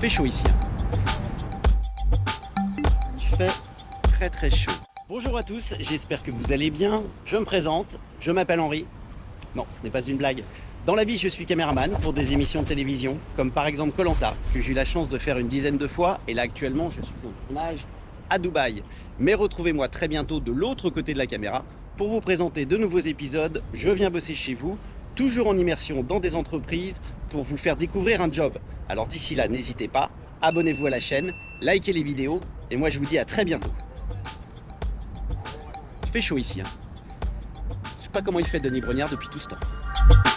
Fait chaud ici. Il fait très très chaud. Bonjour à tous, j'espère que vous allez bien. Je me présente, je m'appelle Henri. Non, ce n'est pas une blague. Dans la vie, je suis caméraman pour des émissions de télévision, comme par exemple Colanta, que j'ai eu la chance de faire une dizaine de fois, et là actuellement, je suis en tournage à Dubaï. Mais retrouvez-moi très bientôt de l'autre côté de la caméra pour vous présenter de nouveaux épisodes. Je viens bosser chez vous, toujours en immersion dans des entreprises, pour vous faire découvrir un job. Alors d'ici là, n'hésitez pas, abonnez-vous à la chaîne, likez les vidéos, et moi je vous dis à très bientôt. Il fait chaud ici. Hein. Je sais pas comment il fait Denis Brognard depuis tout ce temps.